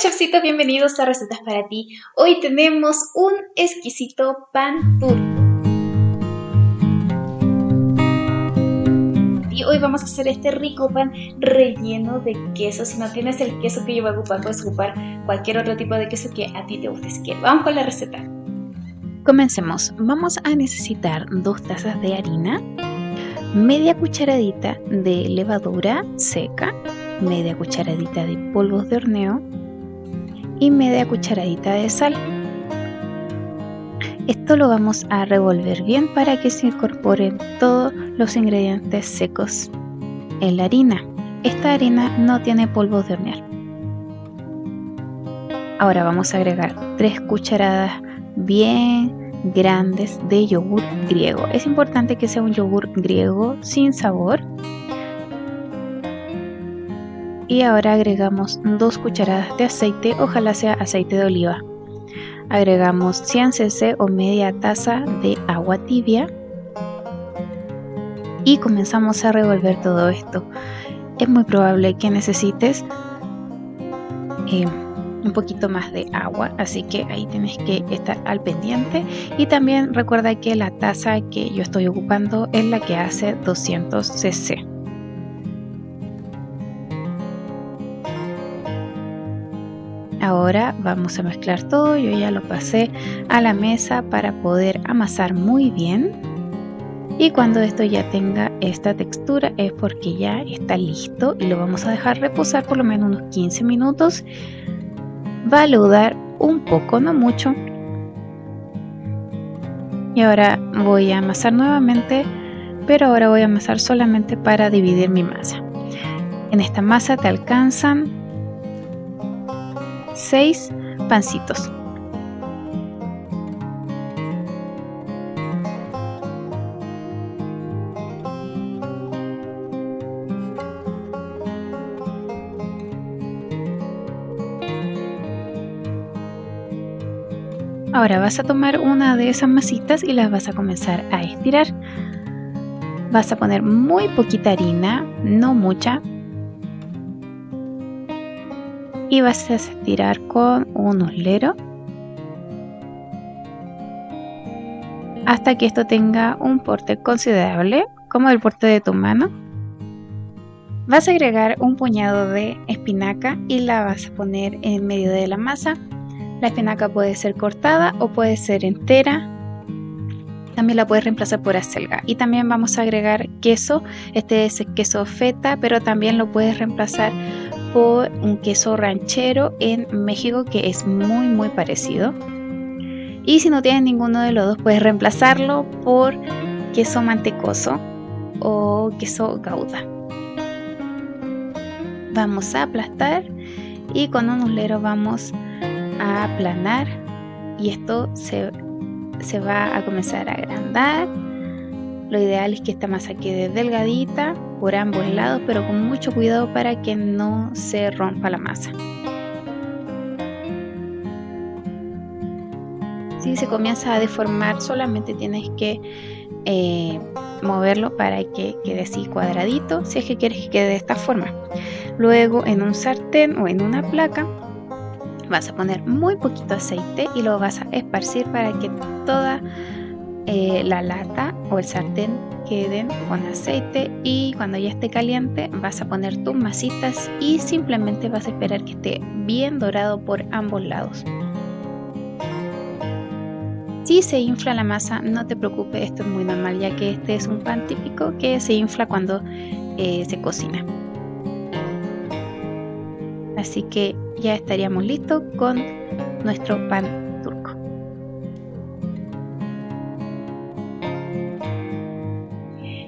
chefcitos, bienvenidos a Recetas para ti. Hoy tenemos un exquisito pan turco. Y hoy vamos a hacer este rico pan relleno de queso. Si no tienes el queso que yo voy a ocupar, puedes ocupar cualquier otro tipo de queso que a ti te guste. Así que vamos con la receta. Comencemos. Vamos a necesitar dos tazas de harina, media cucharadita de levadura seca, media cucharadita de polvos de horneo, y media cucharadita de sal. Esto lo vamos a revolver bien para que se incorporen todos los ingredientes secos en la harina. Esta harina no tiene polvos de hornear. Ahora vamos a agregar 3 cucharadas bien grandes de yogur griego. Es importante que sea un yogur griego sin sabor y ahora agregamos 2 cucharadas de aceite, ojalá sea aceite de oliva. Agregamos 100 cc o media taza de agua tibia y comenzamos a revolver todo esto. Es muy probable que necesites eh, un poquito más de agua, así que ahí tienes que estar al pendiente. Y también recuerda que la taza que yo estoy ocupando es la que hace 200 cc. Ahora vamos a mezclar todo, yo ya lo pasé a la mesa para poder amasar muy bien. Y cuando esto ya tenga esta textura es porque ya está listo y lo vamos a dejar reposar por lo menos unos 15 minutos. Va a leudar un poco, no mucho. Y ahora voy a amasar nuevamente, pero ahora voy a amasar solamente para dividir mi masa. En esta masa te alcanzan 6 pancitos. Ahora vas a tomar una de esas masitas y las vas a comenzar a estirar. Vas a poner muy poquita harina, no mucha, y vas a estirar con un uslero hasta que esto tenga un porte considerable como el porte de tu mano. Vas a agregar un puñado de espinaca y la vas a poner en medio de la masa. La espinaca puede ser cortada o puede ser entera. También la puedes reemplazar por acelga. Y también vamos a agregar queso. Este es queso feta pero también lo puedes reemplazar por un queso ranchero en México que es muy muy parecido. Y si no tienes ninguno de los dos puedes reemplazarlo por queso mantecoso o queso gouda. Vamos a aplastar y con un uslero vamos a aplanar y esto se, se va a comenzar a agrandar. Lo ideal es que esta masa quede delgadita por ambos lados, pero con mucho cuidado para que no se rompa la masa. Si se comienza a deformar, solamente tienes que eh, moverlo para que quede así cuadradito, si es que quieres que quede de esta forma. Luego en un sartén o en una placa vas a poner muy poquito aceite y lo vas a esparcir para que toda eh, la lata o el sartén queden con aceite y cuando ya esté caliente vas a poner tus masitas y simplemente vas a esperar que esté bien dorado por ambos lados. Si se infla la masa, no te preocupes, esto es muy normal ya que este es un pan típico que se infla cuando eh, se cocina. Así que ya estaríamos listos con nuestro pan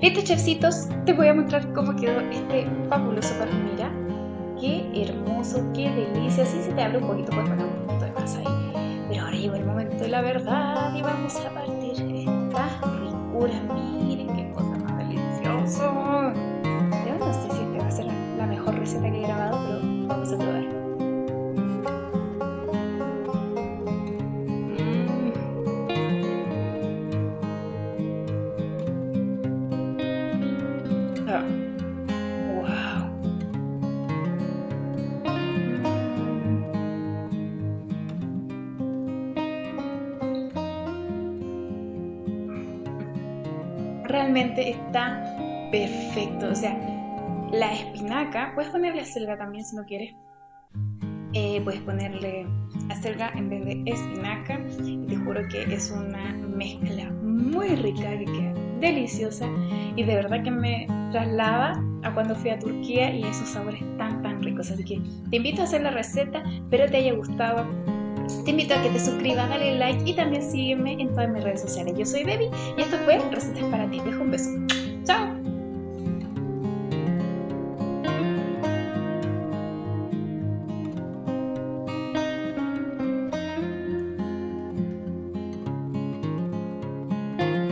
Listo chefcitos, te voy a mostrar cómo quedó este fabuloso pan. Mira, qué hermoso, qué delicia. Si se te abre un poquito, pues poner un poquito de más ahí. Pero ahora llegó el momento de la verdad y vamos a realmente está perfecto. O sea, la espinaca, puedes ponerle acelga también si no quieres. Eh, puedes ponerle acelga en vez de espinaca. Y te juro que es una mezcla muy rica que queda deliciosa y de verdad que me traslada a cuando fui a Turquía y esos sabores tan tan ricos. Así que te invito a hacer la receta, espero te haya gustado. Te invito a que te suscribas, dale like y también sígueme en todas mis redes sociales. Yo soy Debbie y esto fue Recetas para ti. Dejo un beso. ¡Chao!